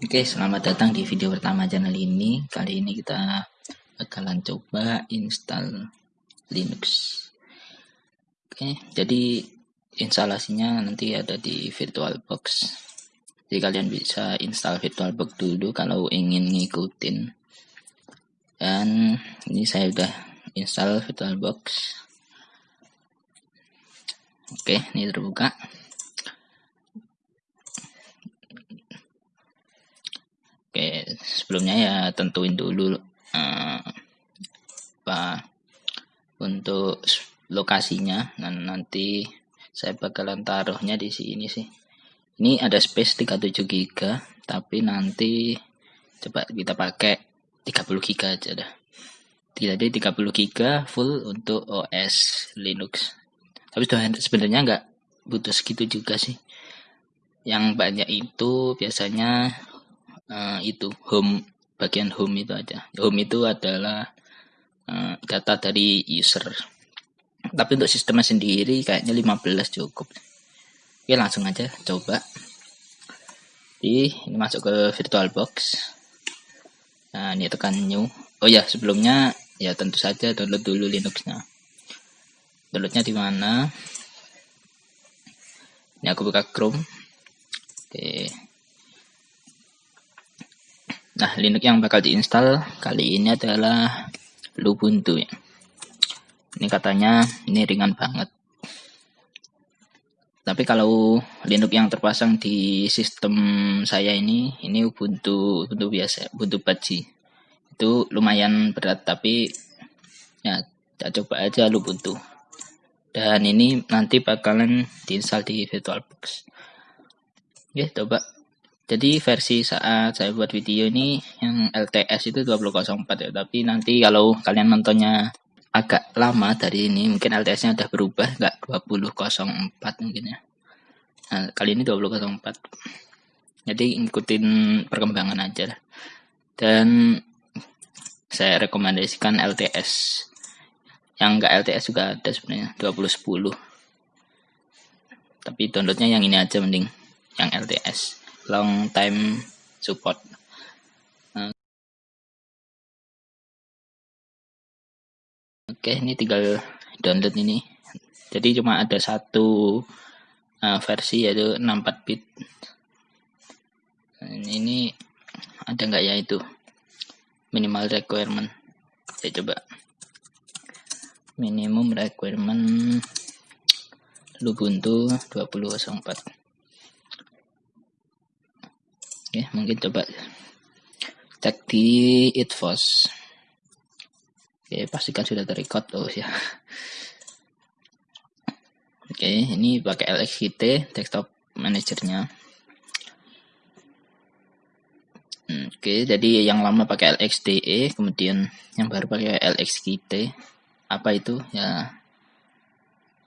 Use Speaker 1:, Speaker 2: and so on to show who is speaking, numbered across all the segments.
Speaker 1: Oke, selamat datang di video pertama channel ini. Kali ini kita bakalan coba install Linux. Oke, jadi instalasinya nanti ada di VirtualBox. Jadi kalian bisa install VirtualBox dulu kalau ingin ngikutin. Dan ini saya udah install VirtualBox. Oke, ini terbuka. Oke, sebelumnya ya tentuin dulu uh, apa untuk lokasinya dan nanti saya bakalan taruhnya di sini sih. Ini ada space 37 GB, tapi nanti coba kita pakai 30 GB aja dah. Jadi 30 GB full untuk OS Linux. Tapi sebenarnya nggak butuh segitu juga sih. Yang banyak itu biasanya uh, itu home bagian home itu aja. Home itu adalah uh, data dari user. Tapi untuk sistemnya sendiri kayaknya 15 cukup. Oke langsung aja coba. Di ini masuk ke virtualbox nah ini tekan new. Oh ya sebelumnya ya tentu saja download dulu linuxnya. Downloadnya di mana? Ini aku buka chrome. Oke Nah, Linux yang bakal diinstal kali ini adalah Ubuntu ya. Ini katanya ini ringan banget. Tapi kalau Linux yang terpasang di sistem saya ini, ini Ubuntu Ubuntu biasa, Ubuntu Baji. Itu lumayan berat tapi ya kita coba aja Ubuntu. Dan ini nanti bakalan diinstal di VirtualBox. Oke, coba jadi versi saat saya buat video ini yang LTS itu 2004 ya. Tapi nanti kalau kalian nontonnya agak lama dari ini, mungkin LTS-nya udah berubah, nggak 2004 mungkin ya. Nah, kali ini 2004. Jadi ikutin perkembangan aja. Dan saya rekomendasikan LTS. Yang nggak LTS juga ada sebenarnya 2010. Tapi downloadnya yang ini aja mending yang LTS long time support. Nah. Oke, ini tinggal download ini. Jadi cuma ada satu uh, versi yaitu 64 bit. Ini ada nggak ya itu minimal requirement? Saya coba minimum requirement Ubuntu 2004 ya mungkin coba cek di itfos. Oke pastikan sudah terrecord. Oh ya. Oke ini pakai LXQT desktop manajernya. Oke jadi yang lama pakai LXDE kemudian yang baru pakai LXQT apa itu? Ya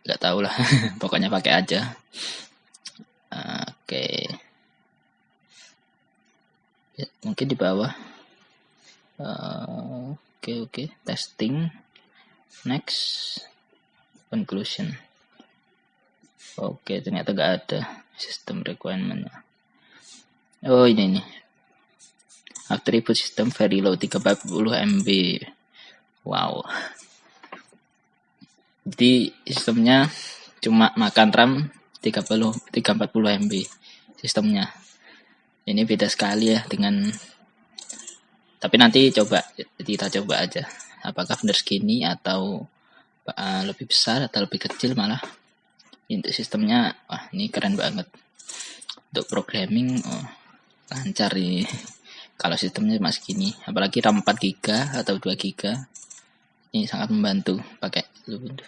Speaker 1: nggak tahu lah. Pokoknya pakai aja. Oke ya, mungkin di bawah. Oke uh, oke. Okay, okay. testing. Next. Conclusion. Oke okay, ternyata gak ada sistem requirementnya. Oh ini nih attribute system very low 340 MB wow. Jadi sistemnya cuma makan RAM 30 340 MB sistemnya ini beda sekali ya dengan tapi nanti coba kita coba aja. Apakah benar segini atau uh, lebih besar atau lebih kecil malah? Untuk sistemnya wah ini keren banget. Untuk programming oh, lancar ini kalau sistemnya masih gini apalagi RAM 4 GB atau 2 GB ini sangat membantu pakai Ubuntu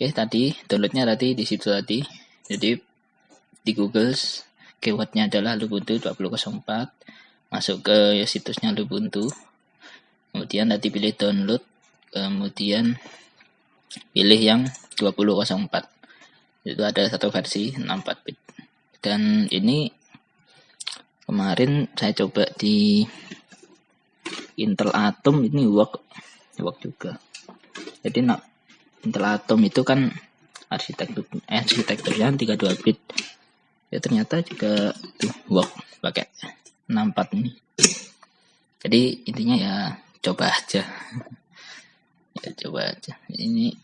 Speaker 1: oke tadi downloadnya tadi di situ tadi. Jadi di Google keywordnya adalah Lubuntu 2004 masuk ke situsnya Lubuntu. Kemudian nanti pilih download. Kemudian pilih yang 2004 itu ada satu versi 64 bit. Dan ini kemarin saya coba di Intel Atom. Ini work work juga. Jadi nak Intel Atom itu kan arsitektur eh, arsitekturnya 32 bit ya ternyata juga tuh work pakai 64 ini jadi intinya ya coba aja ya coba aja ini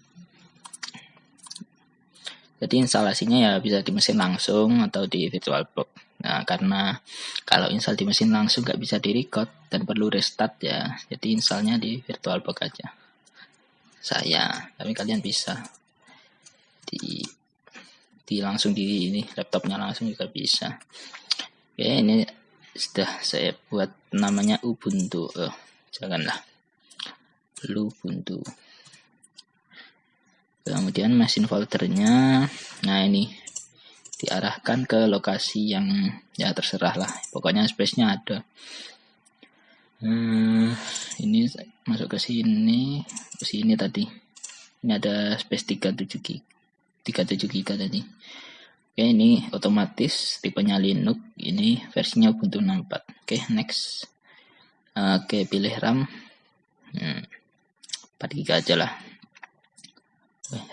Speaker 1: jadi instalasinya ya bisa di mesin langsung atau di VirtualBox. Nah, karena kalau install di mesin langsung nggak bisa di record dan perlu restart ya, jadi installnya di VirtualBox aja. Saya, tapi kalian bisa di di langsung di ini laptopnya langsung juga bisa. Oke, ini sudah saya buat namanya Ubuntu. Oh, janganlah. Ubuntu kemudian mesin foldernya nah ini diarahkan ke lokasi yang ya terserah lah pokoknya space-nya ada hmm, ini masuk ke sini ke sini tadi ini ada space 37 gig 37 giga tadi. Oke ini otomatis tipenya Linux. Ini versinya Ubuntu 64 oke next. Oke pilih RAM. Hmm, 4 giga aja lah.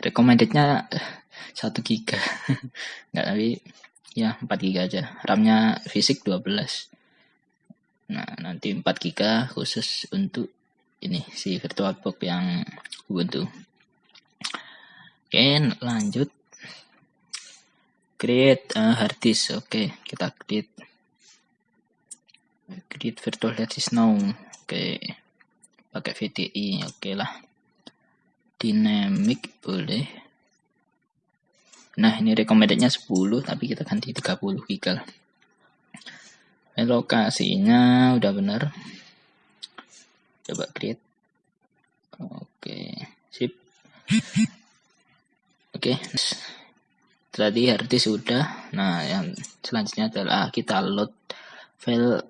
Speaker 1: Recommendednya eh, satu giga. Nggak tapi ya 4 giga aja. RAM-nya fisik 12 nah nanti 4 giga khusus untuk ini si VirtualBox yang Ubuntu oke lanjut. Create uh, hard disk. Oke kita create. Create virtual hard disk now. Oke pakai VDI oke lah. Dynamic boleh. Nah ini recommendednya 10 tapi kita ganti 30 giga lokasinya udah bener coba create. Oke sip oke tadi harddisk sudah nah yang selanjutnya adalah kita load file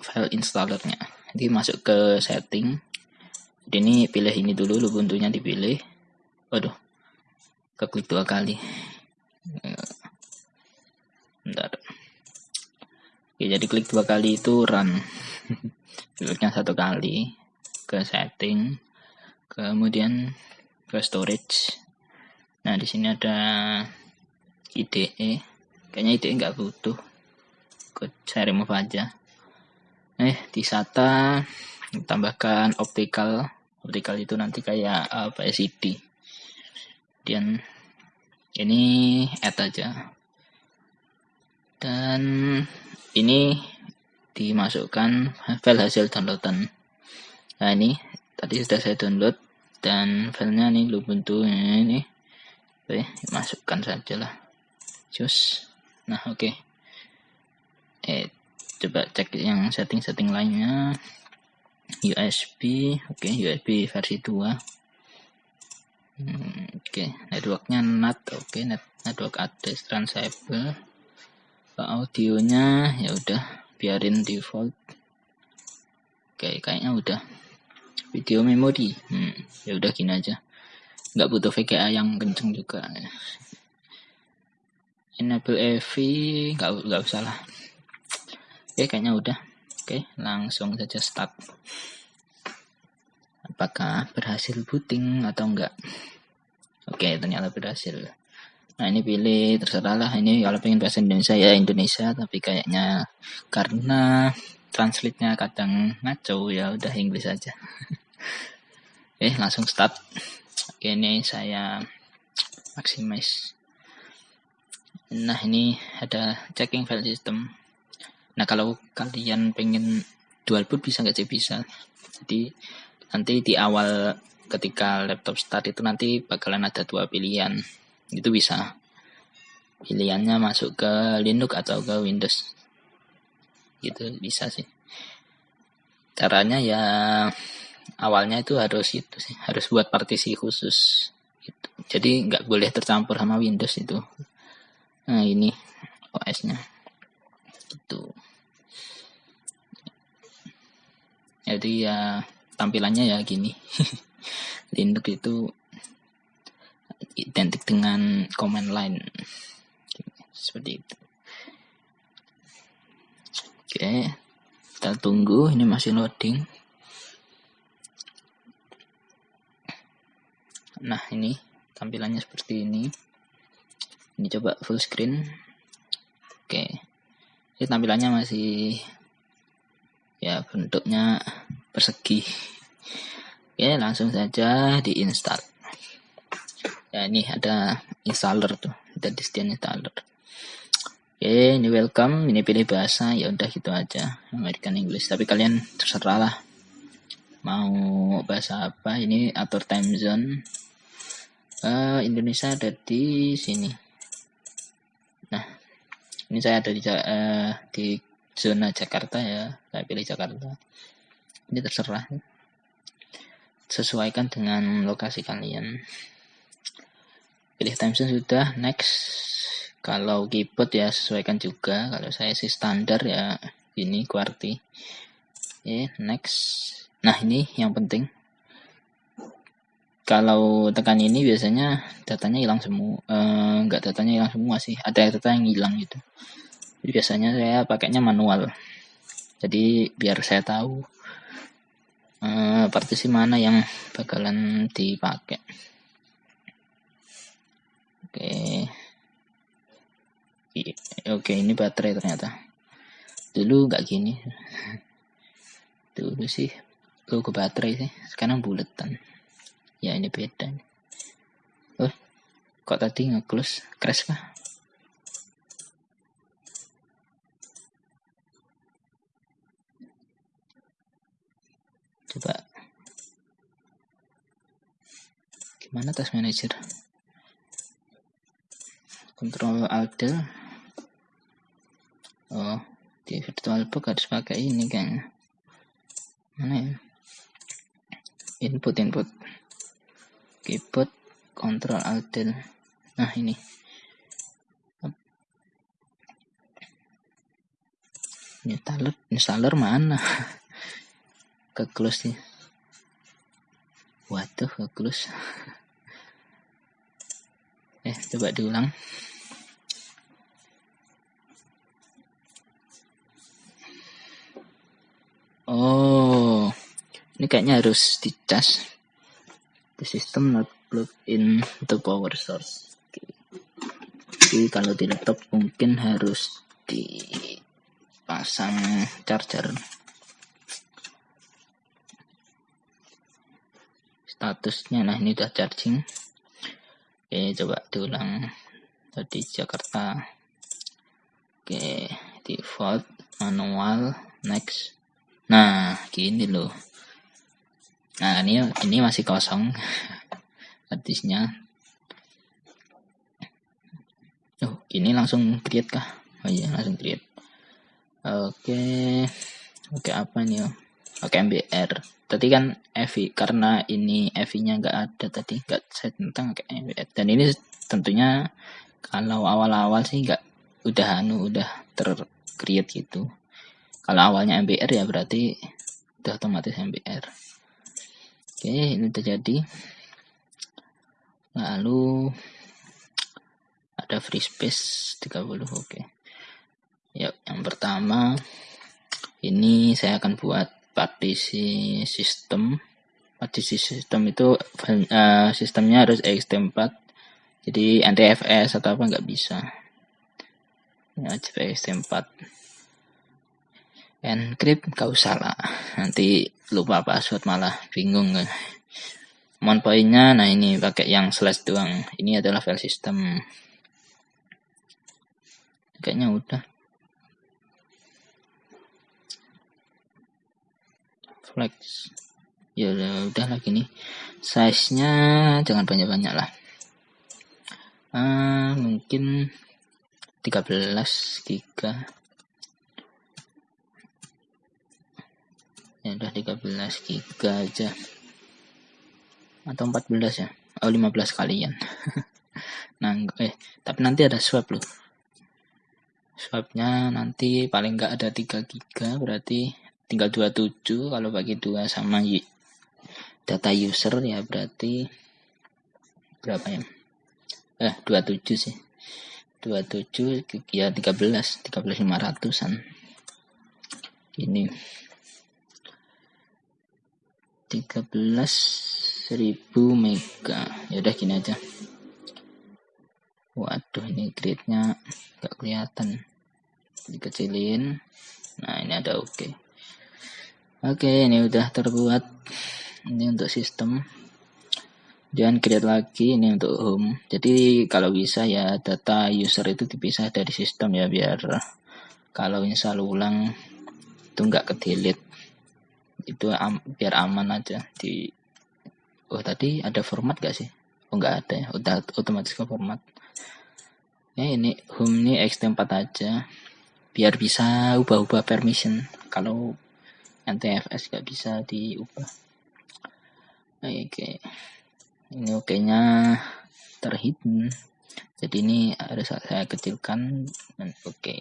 Speaker 1: file installernya jadi masuk ke setting jadi ini pilih ini dulu Ubuntu-nya dipilih. Waduh. Keklik dua kali. Bentar. Oke, jadi klik dua kali itu run. Kliknya satu kali ke setting, kemudian ke storage. Nah, di sini ada IDE. Kayaknya IDE nggak butuh. Ikut saya remove aja. Eh, di SATA tambahkan optical vertikal itu nanti kayak apa CD dan ini add aja dan ini dimasukkan file hasil downloadan nah ini tadi sudah saya download dan filenya nih Ubuntu ini oke masukkan saja lah cus nah oke. Eh coba cek yang setting-setting lainnya. USB oke USB versi 2 hmm, oke. Networknya NAT oke. Net network address transable. Audionya ya udah biarin default. Oke kayaknya udah. Video memori hmm, ya udah gini aja nggak butuh VGA yang kenceng juga enable AV nggak nggak usah lah oke kayaknya udah Oke, langsung saja start. Apakah berhasil booting atau enggak? Oke, ternyata berhasil. Nah, ini pilih terserah lah. Ini kalau pengen bahasa Indonesia ya Indonesia, tapi kayaknya karena translate-nya kadang ngaco ya udah Inggris aja. Oke, langsung start. Oke, ini saya maximize. Nah, ini ada checking file system Nah kalau kalian pengen dual boot bisa nggak sih bisa. Jadi nanti di awal ketika laptop start itu nanti bakalan ada dua pilihan. Itu bisa. Pilihannya masuk ke Linux atau ke Windows. Gitu bisa sih. Caranya ya awalnya itu harus itu sih, harus buat partisi khusus. Gitu. Jadi nggak boleh tercampur sama Windows itu. Nah ini OS-nya. Gitu. jadi ya tampilannya ya gini Linux itu identik dengan command line seperti itu oke kita tunggu ini masih loading nah ini tampilannya seperti ini. Ini coba full screen. Oke. Ini tampilannya masih ya bentuknya persegi. Oke langsung saja diinstal ya ini ada installer tuh. Ada disediakan installer. Oke ini welcome. Ini pilih bahasa. Ya udah gitu aja. American English. Tapi kalian terserah lah. Mau bahasa apa? Ini atur time zone uh, Indonesia ada di sini. Nah ini saya ada di uh, di zona Jakarta ya. Saya pilih Jakarta. Ini terserah. Sesuaikan dengan lokasi kalian. Pilih time zone sudah next. Kalau keyboard ya sesuaikan juga. Kalau saya sih standar ya ini QWERTY oke okay, next. Nah ini yang penting kalau tekan ini biasanya datanya hilang semua. Eh, enggak datanya hilang semua sih. Ada data yang hilang gitu. Biasanya saya pakainya manual. Jadi biar saya tahu uh, partisi mana yang bakalan dipakai. Oke. Oke ini baterai ternyata. Dulu nggak gini. Dulu sih logo baterai sih. Sekarang buletan ya ini beda nih. oh kok tadi nge-close? Crash kah? Coba. Gimana task manager control alt oh di virtualbox harus pakai ini kan mana ya? Input input keyboard control alt nah ini. Installer installer mana? Ke close nih waduh ke close eh coba diulang. Oh ini kayaknya harus dicas the system not plug in the power source. Jadi kalau di laptop mungkin harus dipasang charger. Statusnya nah ini udah charging. Oke coba diulang. Tadi Jakarta. Oke default manual next. Nah gini loh nah ini ini masih kosong. Artisnya oh ini langsung create kah? Oh iya langsung create. Oke. Oke apa nih oh? Oke MBR tadi kan Evi karena ini Evi-nya nggak ada tadi nggak saya tentang kayak dan ini tentunya kalau awal-awal sih nggak udah anu udah tercreate gitu. Kalau awalnya MBR ya berarti udah otomatis MBR oke ini terjadi lalu ada free space 30 oke. Ya yang pertama ini saya akan buat partisi sistem. Partisi sistem itu uh, sistemnya harus ext4 jadi NTFS atau apa nggak bisa. Ya ext4 encrypt gak usah lah. Nanti lupa password malah bingung. Kan mon pointnya nah ini pakai yang slash doang. Ini adalah file system. Kayaknya udah. Flex. Ya udah, udah lagi nih. Size nya jangan banyak banyak lah. Uh, mungkin 13 giga ya udah 13 giga aja. Atau 14 ya? Oh 15 kalian. Nah eh tapi nanti ada swap loh. Swapnya nanti paling nggak ada 3 giga berarti tinggal 27 kalau bagi dua sama data user ya berarti berapa ya? Eh 27 sih. 27 ya 13 13500an ini 13.000 mega. Ya udah gini aja. Waduh ini gridnya gak kelihatan. Dikecilin. Nah ini ada oke. Okay. oke okay, ini udah terbuat. Ini untuk sistem. Jangan create lagi ini untuk home. Jadi kalau bisa ya data user itu dipisah dari sistem ya biar kalau install ulang itu nggak ke delete itu am, biar aman aja di oh tadi ada format gak sih? Oh nggak ada ya? Udah otomatis ke format. Ya ini home ini xt4 aja. Biar bisa ubah-ubah permission. Kalau NTFS gak bisa diubah. Oke. Okay. ini oke nya terhidden. Jadi ini harus saya kecilkan dan oke. Okay.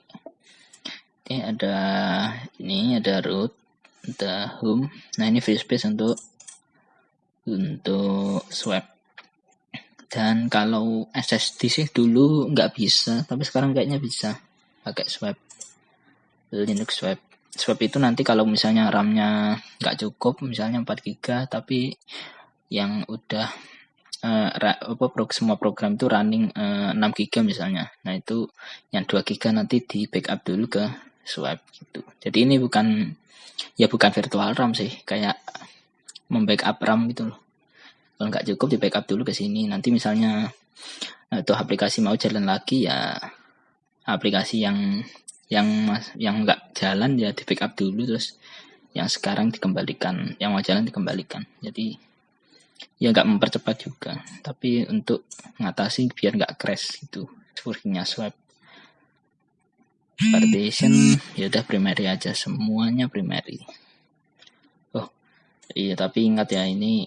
Speaker 1: ini ada ini ada root ada home nah ini free space untuk untuk swap dan kalau SSD sih dulu nggak bisa tapi sekarang kayaknya bisa pakai swap Linux Swap. Swap itu nanti kalau misalnya RAM-nya nggak cukup, misalnya 4 GB, tapi yang udah uh, apa pro, semua program itu running uh, 6 GB misalnya. Nah, itu yang 2 GB nanti di backup dulu ke Swap gitu. Jadi ini bukan ya bukan virtual RAM sih, kayak membackup RAM gitu loh. Kalau nggak cukup di backup dulu ke sini. Nanti misalnya itu aplikasi mau jalan lagi ya aplikasi yang yang yang nggak jalan ya di backup dulu terus yang sekarang dikembalikan yang mau jalan dikembalikan jadi ya nggak mempercepat juga tapi untuk ngatasi biar nggak crash gitu workingnya swap partition ya udah primary aja semuanya primary. Oh iya tapi ingat ya ini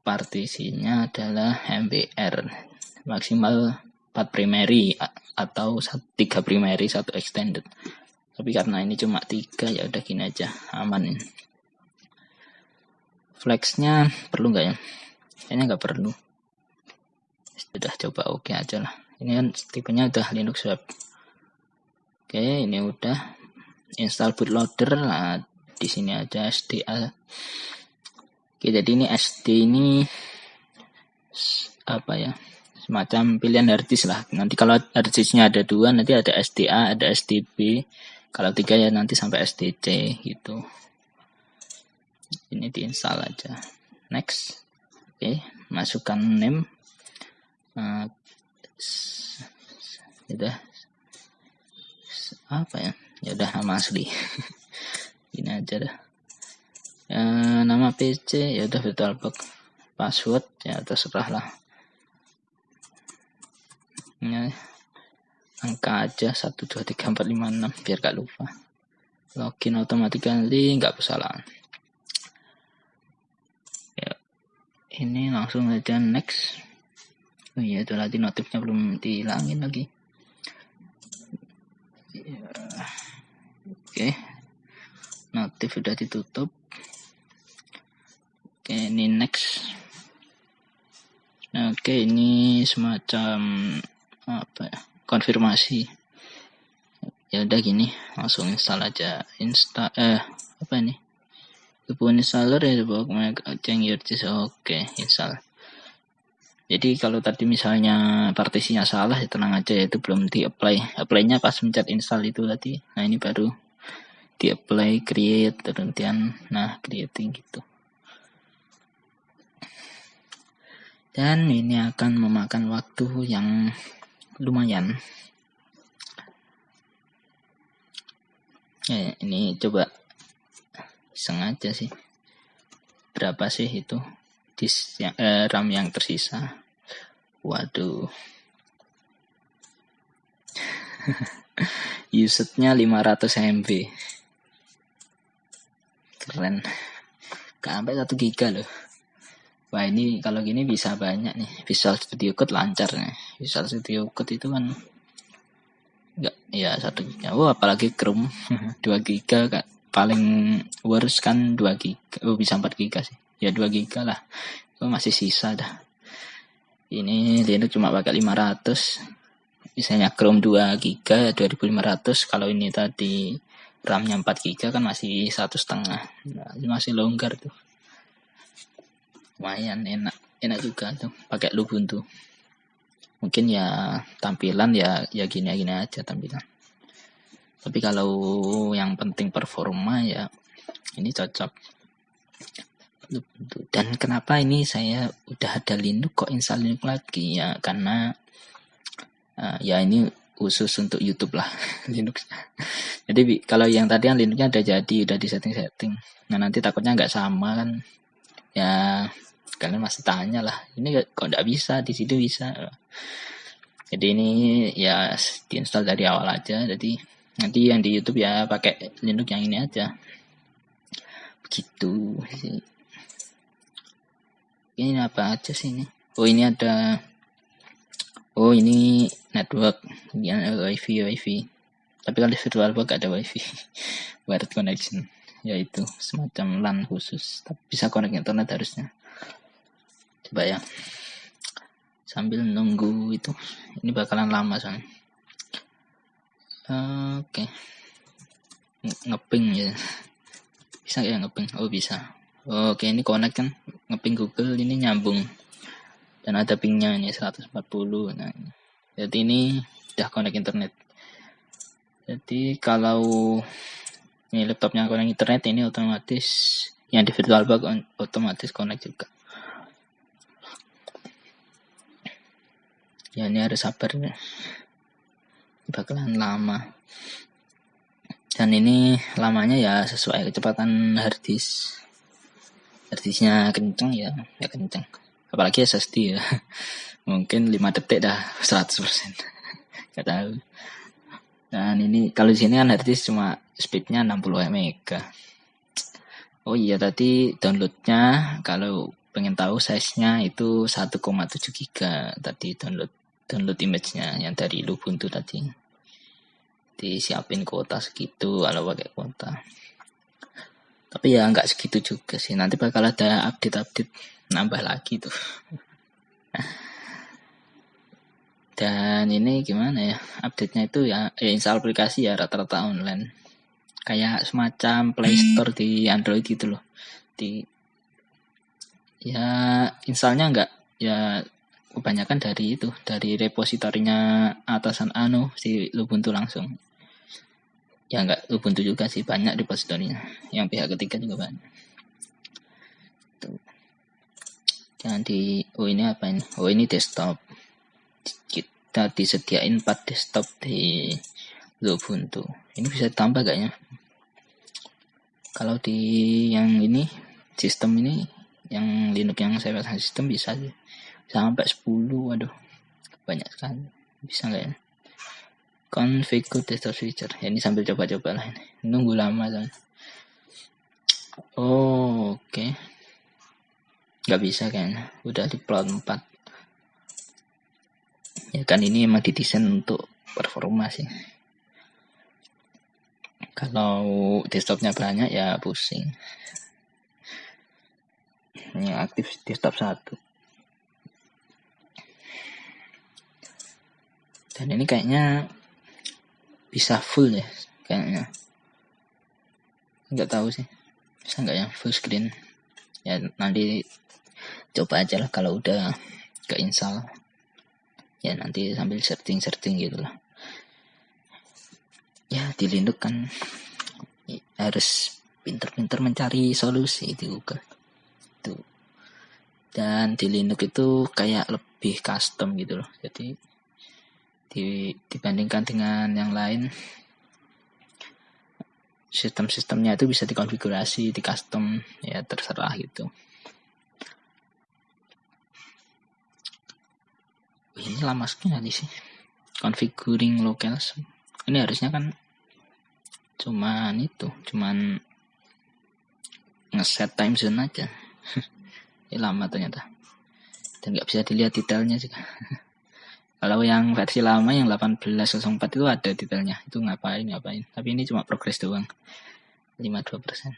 Speaker 1: partisinya adalah MBR maksimal 4 primary atau tiga primary satu extended. Tapi karena ini cuma tiga ya udah gini aja aman flexnya perlu nggak ya? Kayaknya nggak perlu. Sudah coba oke okay aja lah. Ini kan tipenya udah Linux web oke ini udah install bootloader lah di sini aja SDA oke jadi ini SD ini apa ya semacam pilihan harddisk lah. Nanti kalau harddisknya ada dua, nanti ada SDA, ada SDB. Kalau tiga ya nanti sampai SDC gitu. Ini diinstal aja. Next. Oke, masukkan name. Uh, udah apa ya? Ya udah nama asli. Ini aja dah. Uh, nama PC ya udah VirtualBox. Password ya terserah lah ya, angka aja 1 2 3 4 5 6 biar gak lupa login automatically nggak kesalahan ya ini langsung aja next oh iya itu tadi notifnya belum dihilangin lagi. Oke. Notif sudah ditutup. Oke ini next. Nah, oke ini semacam apa ya konfirmasi. Ya udah gini langsung install aja. Insta eh apa ini? Pun installer ya change your oke install jadi kalau tadi misalnya partisinya salah ya tenang aja ya itu belum di apply apply-nya pas mencet install itu tadi. Nah ini baru di apply create kemudian nah creating gitu. Dan ini akan memakan waktu yang lumayan. Ya ini coba sengaja sih. Berapa sih itu dis yang, eh, RAM yang tersisa waduh usage-nya 500 MB keren gak sampai 1 giga loh Wah ini kalau gini bisa banyak nih. Visual Studio Code lancar nih. Visual Studio Code itu kan enggak ya satu giga. Oh apalagi Chrome 2 giga kak. Paling worst kan 2 giga. Oh bisa 4 giga sih. Ya 2 giga lah. Oh masih sisa dah. Ini Linux cuma pakai 500. Misalnya Chrome 2 giga 2500. Kalau ini tadi RAM-nya 4 giga kan masih satu setengah. Nah, masih longgar tuh lumayan enak enak juga tuh pakai Ubuntu mungkin ya tampilan ya ya gini gini aja tampilan tapi kalau yang penting performa ya ini cocok dan kenapa ini saya udah ada Linux kok install Linux lagi ya karena uh, ya ini khusus untuk YouTube lah Linux. Jadi kalau yang tadi yang Linuxnya udah jadi udah di setting-setting. Nah nanti takutnya nggak sama kan ya kalian masih tanya lah ini kok nggak bisa di situ bisa. Jadi ini ya diinstal dari awal aja. Jadi nanti yang di YouTube ya pakai Linux yang ini aja. Begitu sih ini apa aja sih ini? Oh ini ada oh ini network. Ada wifi wifi. Tapi kalau di virtualbox gak ada wifi. Wired connection. Yaitu semacam LAN khusus. Tapi bisa connect internet harusnya. Coba ya. Sambil nunggu itu. Ini bakalan lama soalnya oke. Okay. ngeping ya. Bisa ya ngeping? Oh bisa Oke, ini connect kan ngeping Google ini nyambung. Dan ada pingnya ini 140. Nah, jadi ini udah connect internet. Jadi kalau ini laptopnya connect internet ini otomatis yang di VirtualBox otomatis connect juga. Ya ini harus sabar ya. Bakalan lama. Dan ini lamanya ya sesuai kecepatan hard disk artisnya kenceng ya ya kenceng. Apalagi SSD ya. Mungkin 5 detik dah 100% gak tahu. Dan ini kalau di sini kan artis cuma speednya 60 MB oh iya tadi downloadnya kalau pengen tahu size-nya itu 1,7 GB tadi download download image-nya yang dari Ubuntu tadi. Disiapin kuota segitu kalau pakai kuota tapi ya nggak segitu juga sih. Nanti bakal ada update-update nambah lagi tuh. Dan ini gimana ya? Update-nya itu ya, ya install aplikasi ya rata-rata online. Kayak semacam Play Store di Android gitu loh. Di ya installnya nggak ya kebanyakan dari itu dari repositorinya atasan Anu si Ubuntu langsung ya nggak Ubuntu juga sih banyak repositorinya yang pihak ketiga juga banyak. Tuh. Jangan di oh ini apa ini? Oh ini desktop. Kita disediain 4 desktop di Ubuntu. Ini bisa tambah gak ya? Kalau di yang ini sistem ini yang Linux yang saya pasang sistem bisa sih. Sampai 10 aduh banyak sekali. Bisa nggak ya configure desktop switcher. Ya, ini sambil coba-coba lah ini. Nunggu lama kan oh, oke. Okay. nggak bisa kayaknya. Udah di plot 4 ya kan ini emang didesain untuk performa sih. Kalau desktopnya banyak ya pusing. Ini aktif desktop satu. Dan ini kayaknya bisa full ya kayaknya. Nggak tahu sih. Bisa nggak ya full screen. Ya nanti coba aja lah kalau udah ke install ya nanti sambil searching searching gitu lah. Ya di Linux kan harus pinter-pinter mencari solusi di Google. Itu dan di Linux itu kayak lebih custom gitu loh. Jadi di, dibandingkan dengan yang lain sistem-sistemnya itu bisa dikonfigurasi di custom ya terserah gitu. Ini lama sekali sih configuring locals ini harusnya kan cuman itu cuman ngeset time zone aja. Ini lama ternyata. Dan nggak bisa dilihat detailnya juga Kalau yang versi lama yang 1804 itu ada detailnya. Itu ngapain ngapain. Tapi ini cuma progres doang. 52%.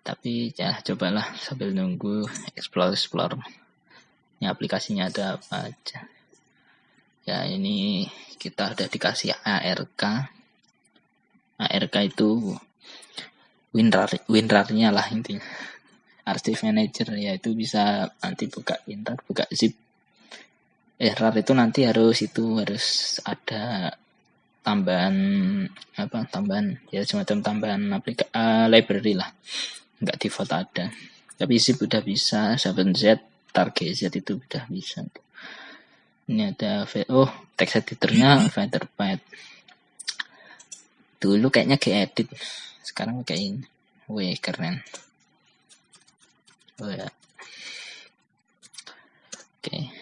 Speaker 1: Tapi ya cobalah sambil nunggu explore explore. Ini aplikasinya ada apa aja. Ya ini kita udah dikasih ARK. ARK itu WinRAR WinRAR-nya lah intinya. Archive Manager ya itu bisa nanti buka WinRAR, buka zip eh RAR itu nanti harus itu harus ada tambahan apa tambahan ya semacam tambahan aplika uh, library lah. Nggak default ada. Tapi zip udah bisa 7z target z itu udah bisa. Ini ada oh text editornya Featherpad dulu kayaknya edit sekarang kayak ini. Wih keren. Oh ya. Oke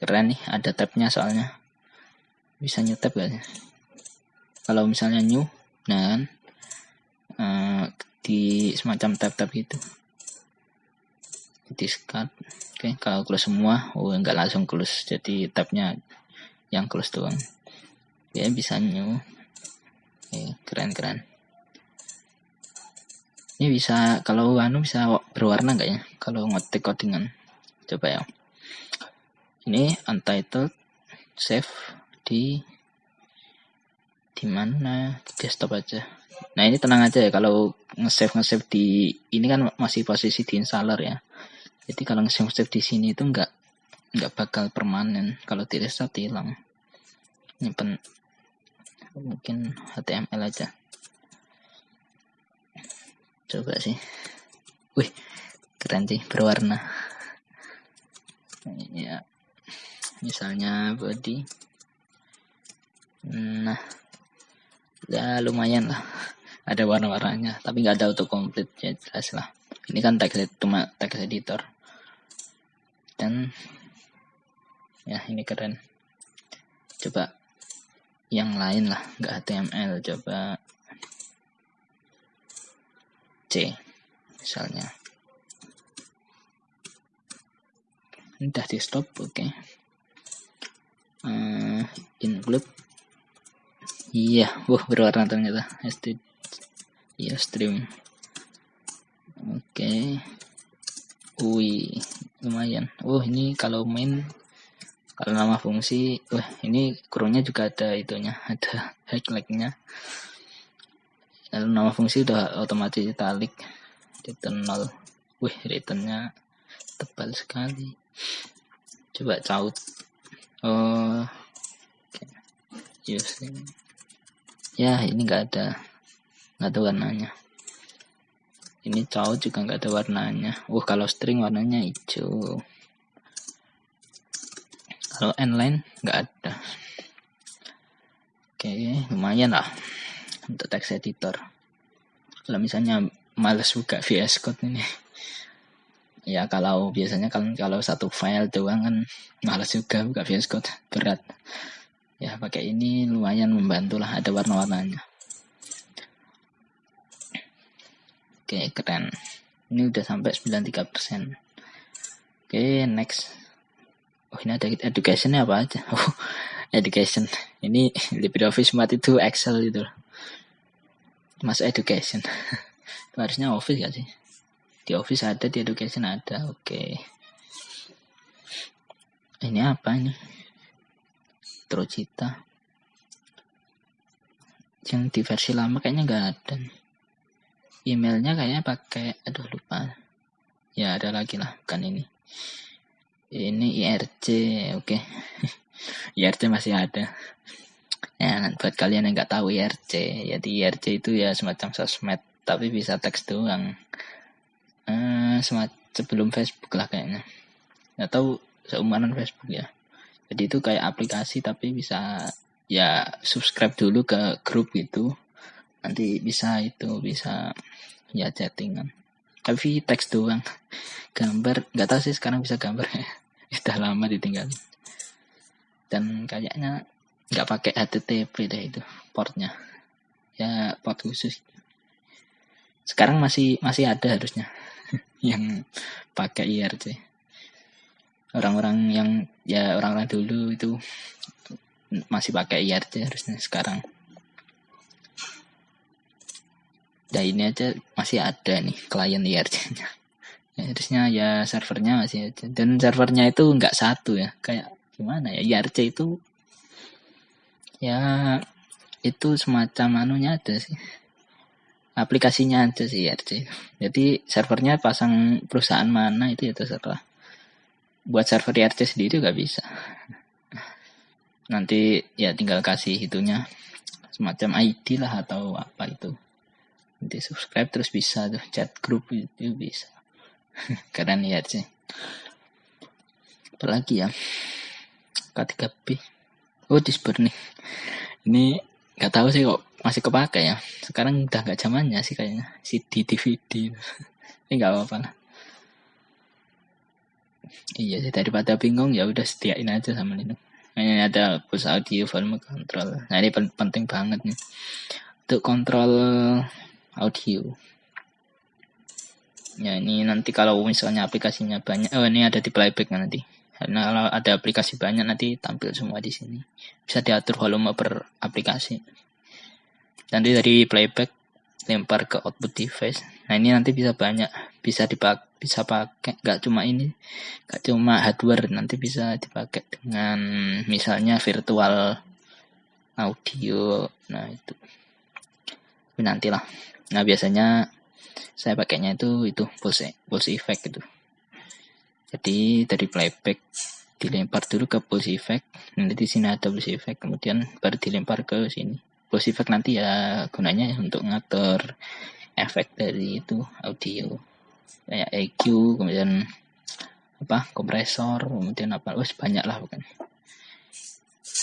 Speaker 1: keren nih ada tabnya soalnya. Bisa new tab gak kalau misalnya new nah uh, di semacam tab-tab gitu. Discard. Oke okay, kalau close semua oh enggak langsung close. Jadi tabnya yang close doang. Ya bisa new. Okay, keren keren ini bisa kalau anu bisa berwarna enggak ya? Kalau ngetik codingan. Coba ya ini untitled save di di desktop aja. Nah ini tenang aja ya kalau nge-save nge-save di ini kan masih posisi di installer ya. Jadi kalau nge-save nge-save di sini itu enggak enggak bakal permanen. Kalau di desktop hilang. Nyimpen mungkin HTML aja. Coba sih. Wih keren sih berwarna. Ya misalnya body Nah, ya lumayan lah. Ada warna-warnanya, tapi nggak ada autocomplete ya jelas lah. Ini kan teks cuma teks editor. Dan ya ini keren. Coba yang lain lah, nggak HTML. Coba C misalnya. Ini udah di stop, oke. Okay. Uh, include Iya, wah berwarna ternyata. SD Iya, stream. Oke. Wih, lumayan. Oh, ini kalau main kalau nama fungsi, wah ini kurungnya juga ada itunya, ada highlightnya. Lalu nama fungsi udah otomatis italic, return nol. Wih, returnnya tebal sekali. Coba caut. Oh, okay. using ya ini nggak ada. Nggak ada warnanya. Ini cowok juga nggak ada warnanya. Uh kalau string warnanya hijau. Kalau line nggak ada. Oke lumayan lah untuk text editor. Kalau misalnya males buka VS Code ini ya kalau biasanya kalau kalau satu file doang kan males juga buka VS Code berat. Ya pakai ini lumayan membantu lah ada warna-warnanya. Oke keren. Ini udah sampai 93% oke next. Oh ini ada educationnya apa aja? Oh education. Ini LibreOffice Math itu Excel itu Mas education. Harusnya Office gak sih di Office ada di education ada oke. Ini apa ini? Trocita. Yang di versi lama kayaknya nggak ada emailnya kayaknya pakai aduh lupa. Ya ada lagi lah bukan ini. Ini IRC oke. Okay. IRC masih ada. Ya buat kalian yang nggak tahu IRC ya di IRC itu ya semacam sosmed tapi bisa teks doang semacam sebelum Facebook lah kayaknya. Tahu seumuran Facebook ya. Jadi itu kayak aplikasi tapi bisa ya subscribe dulu ke grup itu nanti bisa itu bisa ya chattingan. Tapi teks doang. Gambar nggak tahu sih sekarang bisa gambar ya. Sudah lama ditinggal dan kayaknya nggak pakai HTTP deh itu portnya. Ya port khusus. Sekarang masih masih ada harusnya yang pakai IRC orang-orang yang ya orang-orang dulu itu masih pakai IRC harusnya sekarang. Ya ini aja masih ada nih klien IRC-nya ya, harusnya ya servernya masih ada dan servernya itu nggak satu ya. Kayak gimana ya? IRC itu ya itu semacam anunya ada sih aplikasinya aja sih IRC jadi servernya pasang perusahaan mana itu ya terserah. Buat server IRC sendiri nggak bisa. Nanti ya tinggal kasih itunya. Semacam ID lah atau apa itu. Nanti subscribe terus bisa tuh. Chat grup itu bisa. Keren ya sih apalagi ya? K3B oh disper nih. Ini nggak tahu sih kok masih kepake ya. Sekarang udah nggak zamannya sih kayaknya. CD DVD ini nggak apa-apa lah. Iya sih daripada bingung ya udah sediain aja sama Linux. Ini ada push audio volume control. Nah ini penting banget nih. Untuk kontrol audio. Ya ini nanti kalau misalnya aplikasinya banyak oh ini ada di playback nanti. Karena kalau ada aplikasi banyak nanti tampil semua di sini. Bisa diatur volume per aplikasi nanti dari playback lempar ke output device. Nah ini nanti bisa banyak bisa dipakai bisa pakai nggak cuma ini nggak cuma hardware nanti bisa dipakai dengan misalnya virtual audio. Nah itu. Tapi nantilah. Nah biasanya saya pakainya itu itu pulse pulse effect gitu. Jadi dari playback dilempar dulu ke pulse effect nanti di sini ada pulse effect kemudian baru dilempar ke sini pulse effect nanti ya gunanya untuk ngatur efek dari itu audio. Kayak EQ kemudian apa kompresor kemudian apa. Wes banyak lah bukan.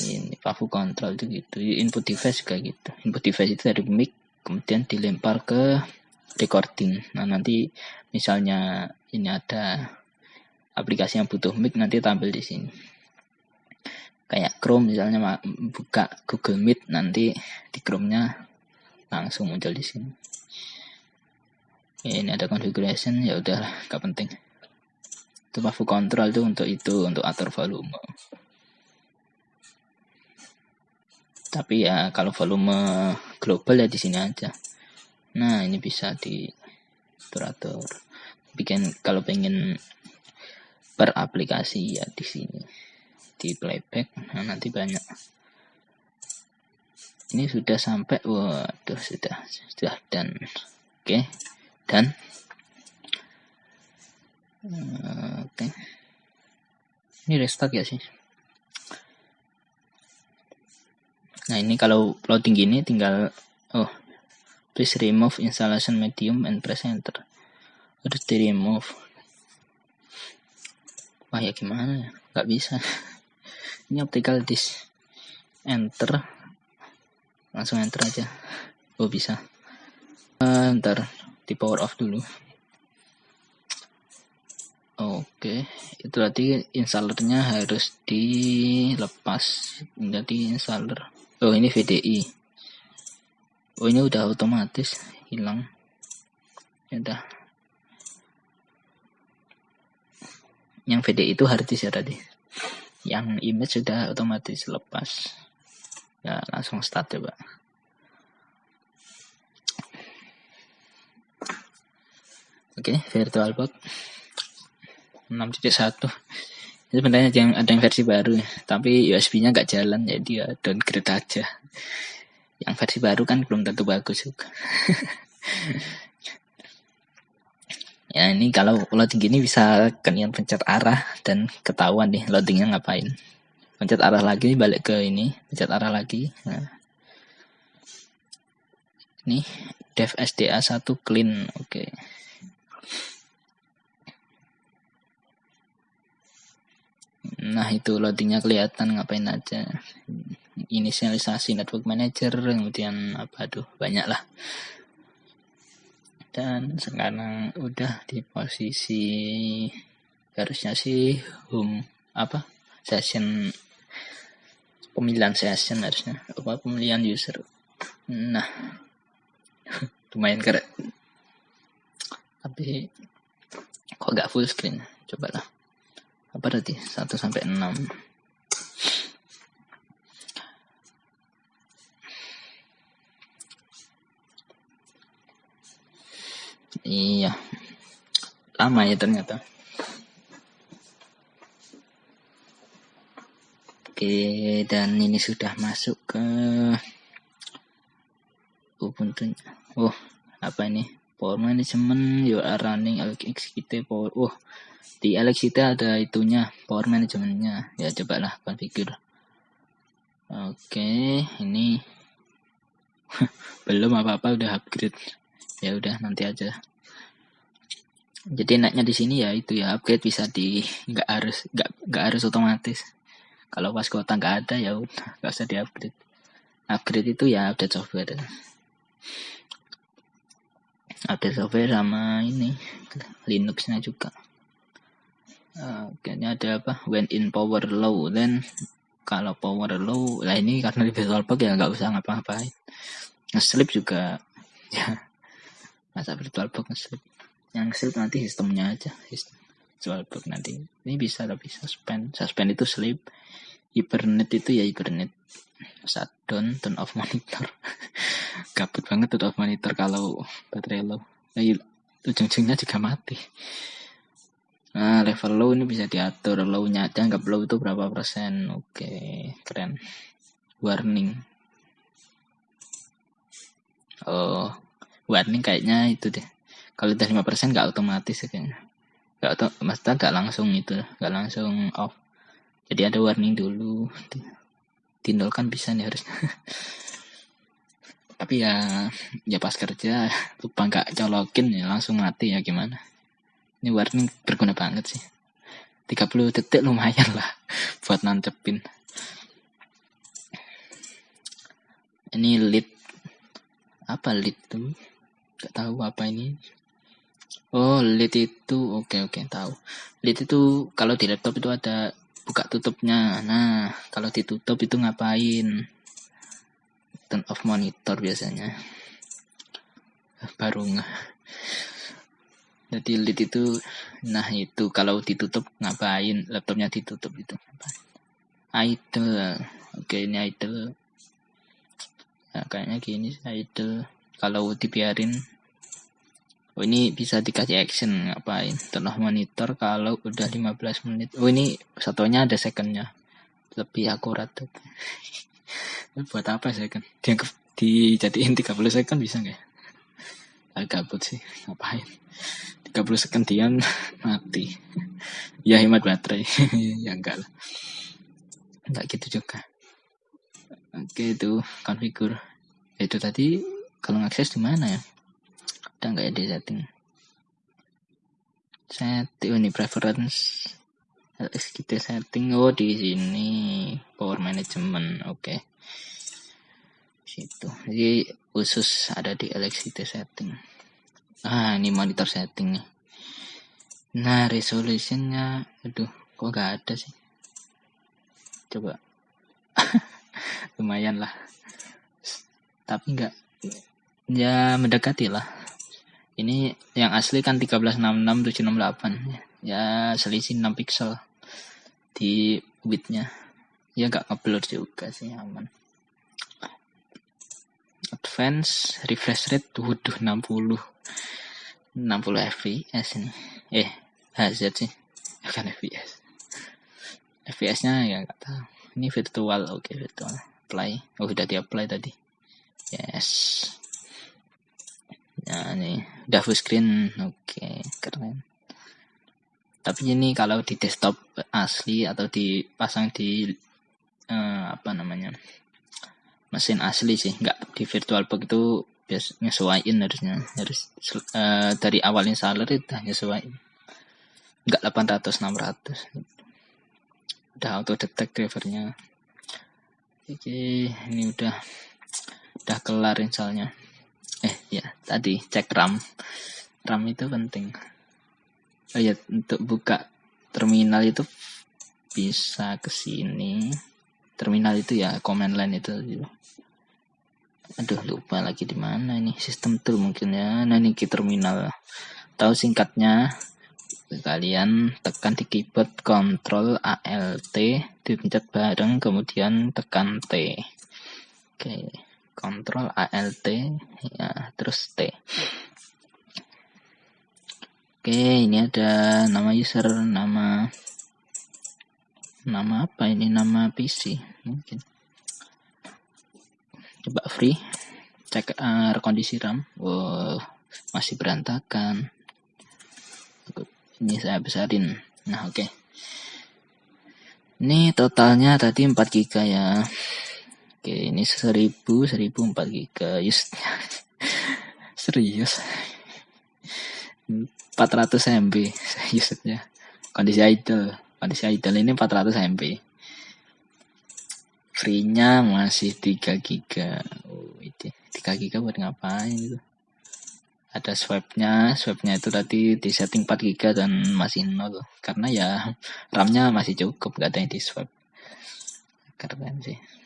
Speaker 1: Ini pafu control itu gitu. Input device juga gitu. Input device itu dari mic kemudian dilempar ke recording. Nah nanti misalnya ini ada aplikasi yang butuh mic nanti tampil di sini kayak Chrome misalnya buka Google Meet nanti di Chrome-nya langsung muncul di sini. Ya, ini ada configuration ya udah gak penting. Itu pafu control tuh untuk itu untuk atur volume. Tapi ya kalau volume global ya di sini aja. Nah ini bisa di atur bikin kalau pengen per aplikasi ya di sini di playback. Nah nanti banyak. Ini sudah sampai. Waduh sudah sudah dan oke okay dan oke. Okay. ini restart ya sih? Nah ini kalau loading gini tinggal oh please remove installation medium and press enter. Harus di remove. Wah ya gimana ya? Nggak bisa ini optical disk enter. Langsung enter aja. Oh bisa. Uh, ntar di power off dulu. Oke itu berarti installernya harus dilepas jadi installer oh ini VDI oh ini udah otomatis hilang. Ya udah. Yang VDI itu harddisk ya tadi yang image sudah otomatis lepas ya langsung start coba Oke, okay, VirtualBox 6.1. Itu sebenarnya yang ada yang versi baru ya, tapi USB-nya nggak jalan jadi ya downgrade aja. Yang versi baru kan belum tentu bagus juga. ya ini kalau loading gini bisa kalian pencet arah dan ketahuan nih loadingnya ngapain. Pencet arah lagi balik ke ini, pencet arah lagi. Nah. Ini dev SDA 1 clean, oke. Okay. Nah itu loadingnya kelihatan ngapain aja. Inisialisasi network manager, kemudian apa tuh banyak lah. Dan sekarang udah di posisi harusnya sih home apa session pemilihan session harusnya. Apa pemilihan user. Nah lumayan keren. Tapi kok gak full screen? Cobalah. Apa tadi 1 sampai 6 iya. Lama ya ternyata. Oke dan ini sudah masuk ke Ubuntu oh apa ini? Power management you are running execute power oh di itu ada itunya power managementnya. Ya cobalah configure Oke, ini belum apa-apa udah upgrade. Ya udah nanti aja. Jadi enaknya di sini ya itu ya upgrade bisa di nggak harus nggak nggak harus otomatis. Kalau pas kuota nggak ada ya nggak usah di upgrade. Upgrade itu ya update software. Update software sama ini Linuxnya juga. Oke, ini ada apa? When in power low, then kalau power low, lah ini karena di VirtualBox ya nggak usah ngapa-ngapain. Ngeslip juga, ya masa VirtualBox ngeslip. Yang ngeslip nanti sistemnya aja, sistem VirtualBox nanti. Ini bisa tapi suspend, suspend itu sleep. Hibernate itu ya hibernate. Shutdown, turn off monitor. Gabut banget turn off monitor kalau baterai low. Nah, ujung-ujungnya juga mati. Nah, level low ini bisa diatur. Low-nya aja anggap low itu berapa persen. Oke, keren. Warning. Oh, warning kayaknya itu deh. Kalau udah 5% nggak otomatis ya kayaknya. Nggak auto, maksudnya nggak langsung itu, nggak langsung off. Jadi ada warning dulu. Tindolkan bisa nih harusnya. Tapi ya, ya pas kerja lupa nggak colokin ya langsung mati ya gimana. Ini warning berguna banget sih. 30 detik lumayan lah buat nancepin. Ini lead apa lead tuh? Gak tahu apa ini. Oh, lead itu oke okay, oke okay, tahu. Lead itu kalau di laptop itu ada buka tutupnya. Nah, kalau ditutup itu ngapain? Turn off monitor biasanya. Baru nggak jadi lead itu nah itu kalau ditutup ngapain laptopnya ditutup itu idle oke ini idle nah, kayaknya gini idle kalau dibiarin oh ini bisa dikasih action ngapain? Turn monitor kalau udah 15 menit. Oh ini satunya ada secondnya. Lebih akurat. Buat apa second? Dianggap dijadiin 30 second bisa nggak agak gabut sih. Ngapain? 30 sekendian mati. Ya hemat baterai. Ya enggak lah. Enggak gitu juga. Oke itu konfigur itu tadi kalau ngakses di mana ya udah enggak ya setting? Setting ini preference. LXQT setting. Oh di sini. Power management. Oke. Okay. situ. Jadi khusus ada di LXQT setting. Ah ini monitor setting nih. Nah resolutionnya aduh kok gak ada sih? Coba. Lumayan lah. Tapi enggak ya mendekati lah ini yang asli kan 1366 768 ya selisih 6 pixel di widthnya. Ya gak ngeblur juga sih aman. Advance refresh rate waduh 60 60 fps ini. Eh HZ sih bukan fps fps nya ya nggak tahu. Ini virtual oke okay, virtual. Play. Oh sudah di apply tadi. Yes nah ini udah full screen. Oke keren. Tapi ini kalau di desktop asli atau dipasang di uh, apa namanya mesin asli sih. Nggak di virtualbox itu biasa nyesuaiin harusnya. Harus uh, dari awal installer itu nyesuaiin. Nggak 800 600 udah auto detect drivernya. Oke ini udah udah kelar installnya eh ya tadi cek RAM. RAM itu penting. Oh ya untuk buka terminal itu bisa ke sini. Terminal itu ya command line itu. Aduh lupa lagi di mana ini. Sistem tool mungkin ya. Nah ini ke terminal. Tahu singkatnya? Kalian tekan di keyboard Ctrl ALT dipencet bareng kemudian tekan T. Oke Ctrl ALT ya terus T. Oke ini ada nama user nama nama apa ini? Nama PC mungkin. Coba free cek uh, kondisi RAM. Wow masih berantakan. Ini saya besarin. Nah oke. Okay. ini totalnya tadi 4 GB ya oke ini 1000 1004 giga. Just serius? 400 MB usage-nya kondisi idle kondisi idle ini 400 MB free-nya masih 3 giga. Oh, itu 3 giga buat ngapain itu? Ada swap-nya swap-nya itu tadi di setting 4 giga dan masih nol. Karena ya RAM-nya masih cukup gak ada yang di swap. Keren sih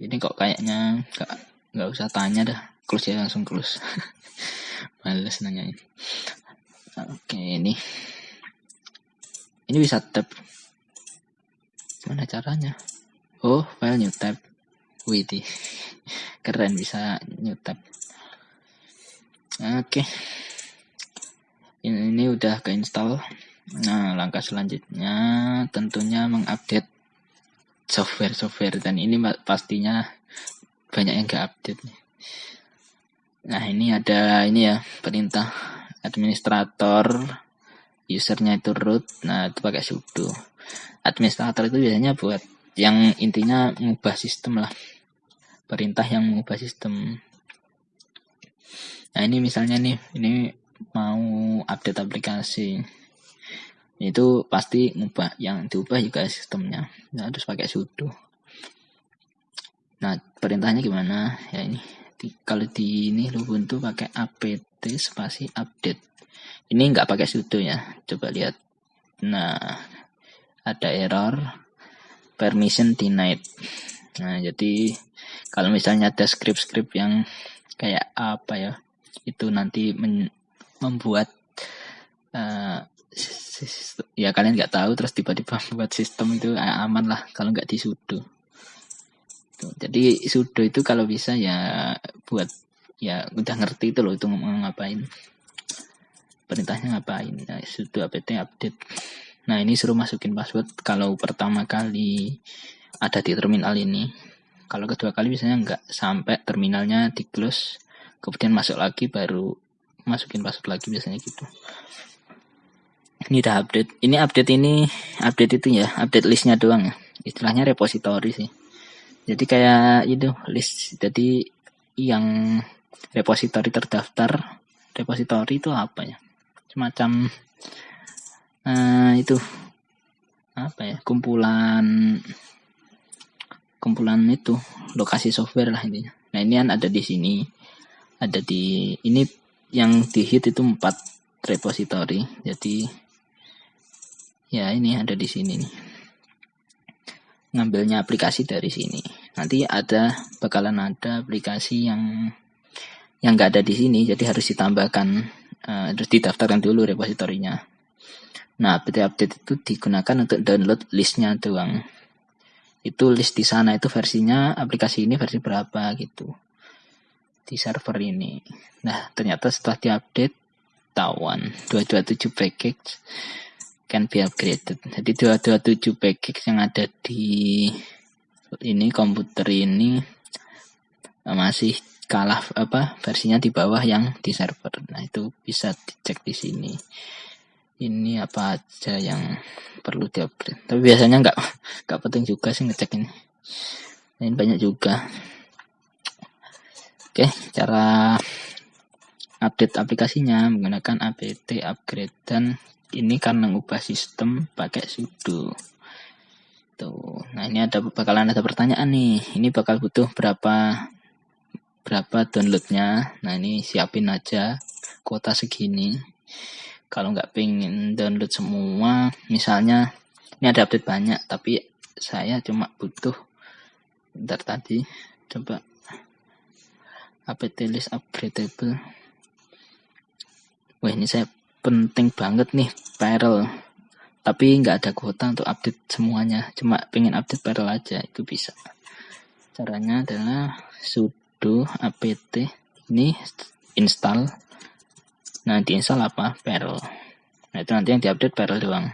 Speaker 1: ini kok kayaknya gak, gak usah tanya dah. Close ya langsung close. Males nanyain oke ini. Ini bisa tab gimana caranya? Oh file new tab. Wih keren bisa new tab. Oke. Ini, ini udah keinstall. Nah langkah selanjutnya tentunya mengupdate software-software dan ini pastinya banyak yang gak update Nah ini ada ini ya perintah administrator usernya itu root. Nah itu pakai sudo. Administrator itu biasanya buat yang intinya mengubah sistem lah. Perintah yang mengubah sistem. Nah ini misalnya nih ini mau update aplikasi itu pasti ngubah yang diubah juga sistemnya nah, harus pakai sudo nah perintahnya gimana ya ini di, kalau di ini Ubuntu pakai apt spasi update. Ini nggak pakai sudo ya. Coba lihat. Nah, ada error permission denied. Nah, jadi kalau misalnya ada script-script yang kayak apa ya, itu nanti membuat uh, ya kalian nggak tahu terus tiba-tiba buat sistem itu aman lah kalau nggak di sudo. Jadi sudo itu kalau bisa ya buat ya udah ngerti itu loh itu ngapain. Perintahnya ngapain. Nah, sudo apt update. Nah, ini suruh masukin password kalau pertama kali ada di terminal ini. Kalau kedua kali biasanya nggak sampai terminalnya di close, kemudian masuk lagi baru masukin password lagi biasanya gitu. Ini udah update. Ini update ini update itu ya, update listnya doang ya. Istilahnya repository sih. Jadi kayak itu list. Jadi yang repositori terdaftar, repositori itu apa ya? Semacam uh, itu apa ya? Kumpulan kumpulan itu lokasi software lah intinya. Nah ini kan ada di sini, ada di ini yang di hit itu empat repositori. Jadi ya ini ada di sini nih ngambilnya aplikasi dari sini. Nanti ada bakalan ada aplikasi yang yang nggak ada di sini, jadi harus ditambahkan, uh, harus didaftarkan dulu repositorinya. Nah, update-update itu digunakan untuk download listnya doang. Itu list di sana itu versinya aplikasi ini versi berapa gitu di server ini. Nah, ternyata setelah diupdate tawan 227 package can be upgraded. Jadi 227 package yang ada di ini komputer ini masih kalah apa versinya di bawah yang di server. Nah, itu bisa dicek di sini. Ini apa aja yang perlu diupgrade. Tapi biasanya nggak nggak penting juga sih ngecek ini. Ini banyak juga. Oke, cara update aplikasinya menggunakan apt upgrade dan ini karena ngubah sistem pakai sudo. Tuh. Nah ini ada bakalan ada pertanyaan nih. Ini bakal butuh berapa berapa downloadnya? Nah ini siapin aja kuota segini. Kalau nggak pengen download semua misalnya ini ada update banyak tapi saya cuma butuh bentar tadi coba apt list upgradable. Wah ini saya penting banget nih Perel. Tapi nggak ada kuota untuk update semuanya. Cuma pengen update Perel aja itu bisa. Caranya adalah sudo apt ini install. Nah diinstal apa? Perel. Nah itu nanti yang diupdate Perel doang.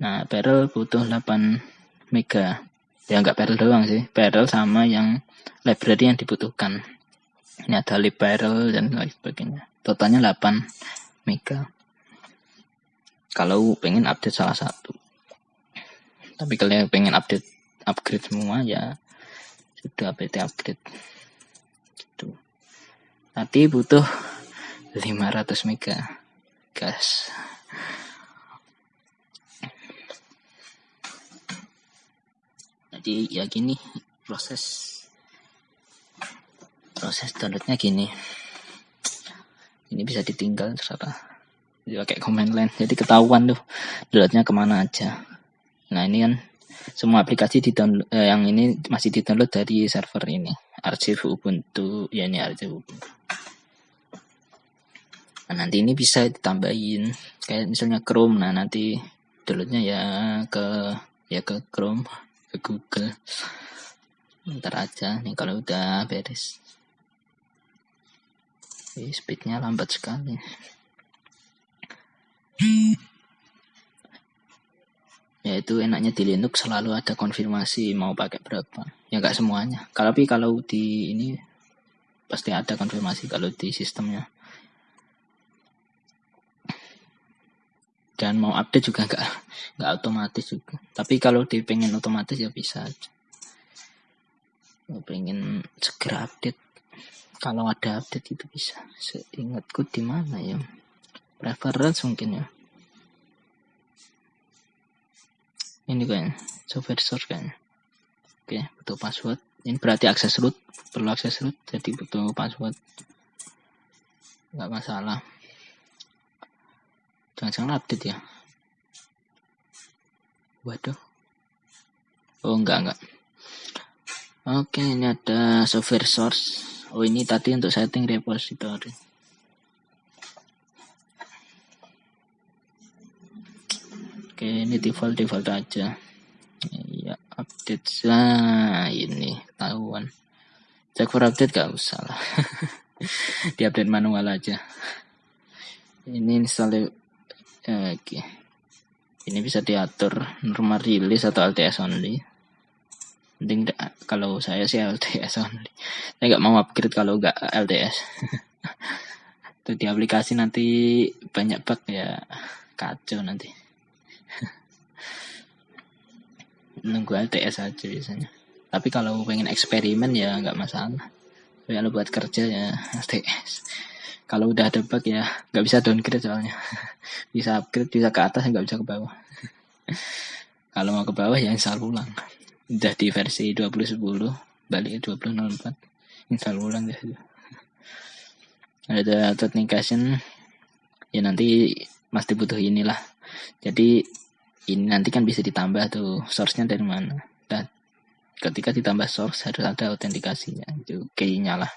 Speaker 1: Nah Perel butuh 8 mega. Ya nggak Perel doang sih. Perel sama yang library yang dibutuhkan. Ini ada libperl dan lain sebagainya. Totalnya 8 mega. Kalau pengen update salah satu. Tapi kalau pengen update upgrade semua ya sudah PT upgrade. Gitu. Nanti butuh 500 mega gas jadi ya gini proses proses downloadnya gini ini bisa ditinggal terserah. Jadi pakai command line. Jadi ketahuan tuh downloadnya ke mana aja. Nah ini kan semua aplikasi di download eh, yang ini masih di download dari server ini. Arsip ubuntu ya ini arsip ubuntu. Nah, nanti ini bisa ditambahin. Kayak misalnya chrome. Nah nanti downloadnya ya ke ya ke chrome ke google. Ntar aja nih kalau udah beres Speednya lambat sekali. Ya itu enaknya di Linux selalu ada konfirmasi mau pakai berapa. Ya nggak semuanya. Tapi kalau di ini pasti ada konfirmasi kalau di sistemnya. Dan mau update juga nggak nggak otomatis juga. Tapi kalau di pengen otomatis ya bisa aja. Pengen segera update kalau ada update itu bisa. Seingatku di mana ya? Preference mungkin ya. Ini kayaknya software source kayaknya. Oke butuh password. Ini berarti akses root perlu akses root jadi butuh password. Nggak masalah. Jangan-jangan update ya. Waduh. Oh enggak enggak Oke, ini ada software source. Oh, ini tadi untuk setting repository. Oke, ini default default aja. Ya, update nah ini tahuan. Cek for update gak usah lah. Di update manual aja. Ini install oke. Ini bisa diatur normal release atau LTS only Mending kalau saya sih LTS only. Saya nggak mau upgrade kalau nggak LTS. Itu di aplikasi nanti banyak bug ya kacau nanti. Nunggu LTS aja biasanya. Tapi kalau pengen eksperimen ya nggak masalah. Tapi kalau buat kerja ya LTS. Kalau udah ada bug ya nggak bisa downgrade soalnya. bisa upgrade bisa ke atas nggak bisa ke bawah. kalau mau ke bawah ya install ulang udah di versi 2010 balik ke 2004 install ulang deh ada authentication ya nanti pasti butuh inilah. Jadi ini nanti kan bisa ditambah tuh source-nya dari mana. Dan ketika ditambah source harus ada autentikasinya. Itu key-nya lah.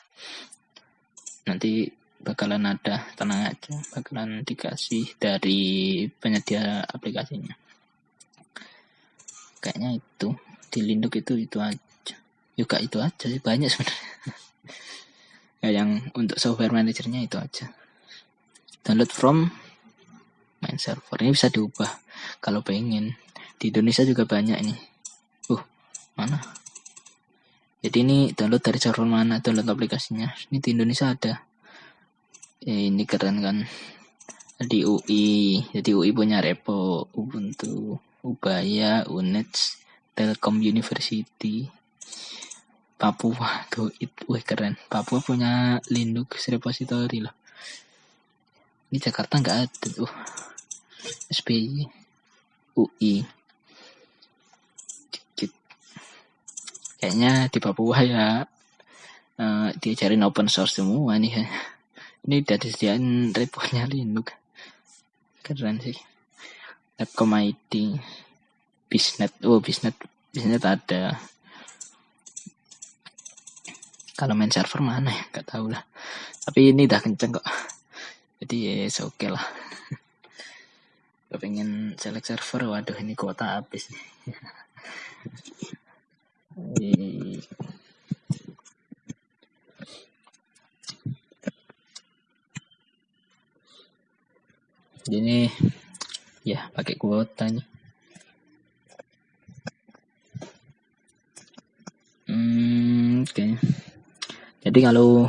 Speaker 1: Nanti bakalan ada tenang aja bakalan dikasih dari penyedia aplikasinya. Kayaknya itu di Linux itu itu aja. Juga itu aja sih banyak sebenarnya. Ya yang untuk software manajernya itu aja. Download from main server. Ini bisa diubah kalau pengen. Di Indonesia juga banyak nih. Uh mana? Jadi ini download dari server mana? Download aplikasinya. Ini di Indonesia ada. Ya, ini keren kan? Di UI jadi UI punya repo Ubuntu Ubaya Unix Telkom University Papua. Tuh itu wih keren. Papua punya Linux repository loh. Ini Jakarta nggak ada tuh. SPY UI dikit. Kayaknya di Papua ya uh, diajarin open source semua nih ya. ini udah disediain reponya Linux keren sih. Telkom ID bisnet oh bisnet bisnet ada. Kalau main server mana ya? Nggak tahu lah. Tapi ini udah kenceng kok. Jadi ya oke okay lah. Pengen select server waduh ini kuota habis ini ya pakai kuota nih Hmm, oke. Okay. Jadi kalau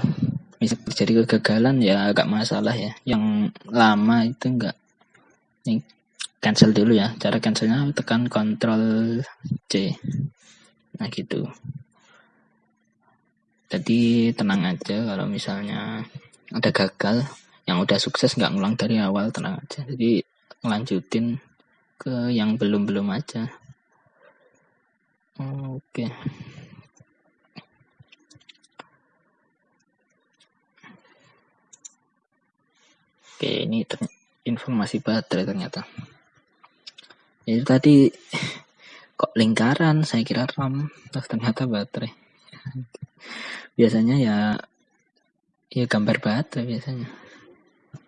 Speaker 1: bisa terjadi kegagalan ya agak masalah ya. Yang lama itu enggak ini cancel dulu ya. Cara cancelnya tekan Ctrl C. nah gitu jadi tenang aja kalau misalnya ada gagal yang udah sukses nggak ngulang dari awal tenang aja jadi ngelanjutin ke yang belum-belum aja oke oke ini informasi baterai ternyata. Itu tadi kok lingkaran? Saya kira RAM ternyata baterai. Biasanya ya ya gambar baterai biasanya.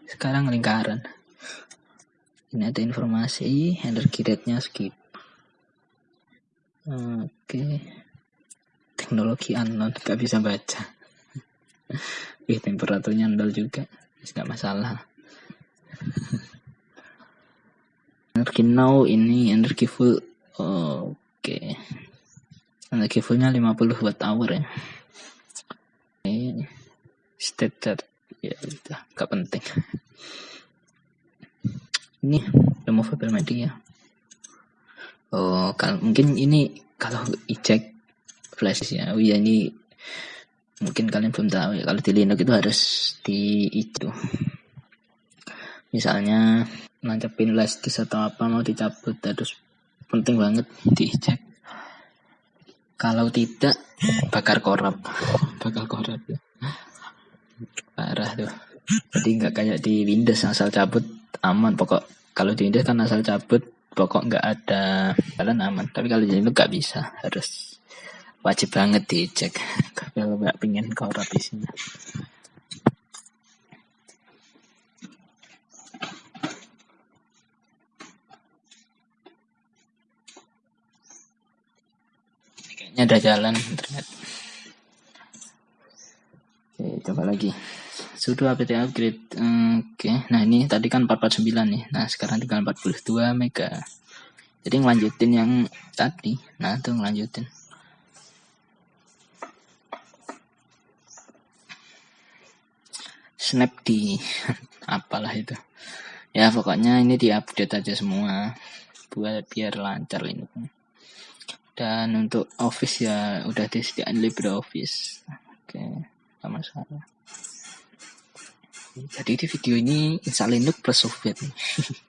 Speaker 1: Sekarang lingkaran. Ini ada informasi energi rate-nya skip. Oke. Teknologi unknown gak bisa baca. Ih, temperaturnya nol juga. Nggak masalah energi now ini energi full oke. Okay. energi fullnya 50 watt hour ya. Ini state ya udah gak penting. Ini removable media oh kalau mungkin ini kalau eject flash ya. Oh iya ini mungkin kalian belum tahu ya. Kalau di Linux itu harus di itu misalnya nancapin flash disk atau apa mau dicabut harus penting banget dicek. Kalau tidak bakar korap bakal korap ya. Parah tuh. Jadi nggak kayak di Windows asal cabut aman. Pokok kalau di Windows kan asal cabut pokok nggak ada jalan aman. Tapi kalau di Linux nggak bisa harus wajib banget dicek. Kalau nggak pingin korap isinya Kayaknya ada jalan internet. Oke, coba lagi. Sudah apt upgrade. Oke, nah ini tadi kan 449 nih. Nah, sekarang tinggal 42 mega. Jadi ngelanjutin yang tadi. Nah, tuh ngelanjutin. Snap di apalah itu. Ya, pokoknya ini diupdate aja semua buat biar lancar ini dan untuk Office ya udah disediakan LibreOffice. Oke sama masalah. Jadi di video ini install Linux plus software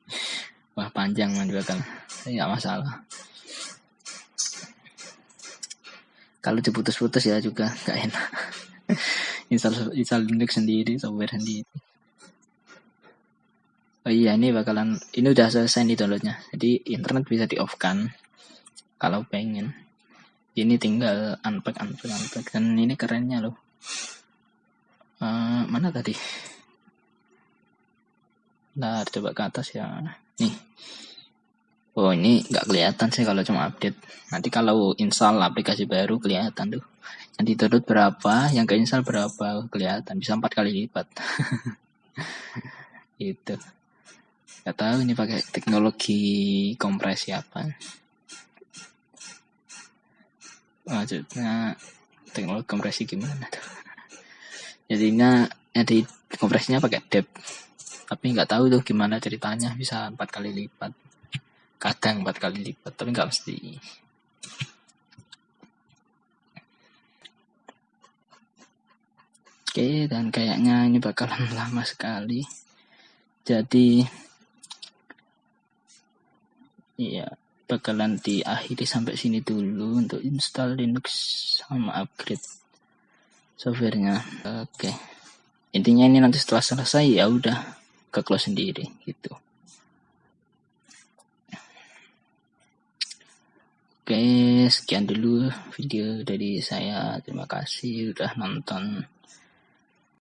Speaker 1: wah panjang juga kan nggak masalah. Kalau diputus-putus ya juga nggak enak. Install install Linux sendiri software sendiri. Oh iya ini bakalan ini udah selesai nih downloadnya. Jadi internet bisa di off kan kalau pengen ini tinggal unpack unpack unpack dan ini kerennya loh uh, mana tadi Nah, coba ke atas ya. Nih. Oh, ini nggak kelihatan sih kalau cuma update. Nanti kalau install aplikasi baru kelihatan tuh. Yang ditutup berapa, yang ke install berapa kelihatan. Bisa empat kali lipat. itu. Gak tahu ini pakai teknologi kompresi apa maksudnya teknologi kompresi gimana. Tuh jadinya di kompresinya pakai dep. Tapi nggak tahu tuh gimana ceritanya bisa empat kali lipat. Kadang empat kali lipat tapi nggak mesti. Oke dan kayaknya ini bakalan lama sekali. Jadi iya bakalan diakhiri sampai sini dulu untuk install Linux sama upgrade softwarenya. Oke. Intinya ini nanti setelah selesai ya udah ke close sendiri gitu. Oke, sekian dulu video dari saya. Terima kasih udah nonton.